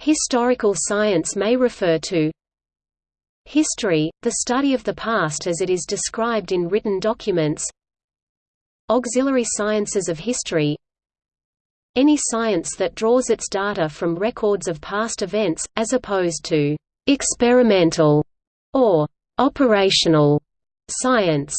Historical science may refer to History, the study of the past as it is described in written documents Auxiliary sciences of history Any science that draws its data from records of past events, as opposed to «experimental» or «operational» science.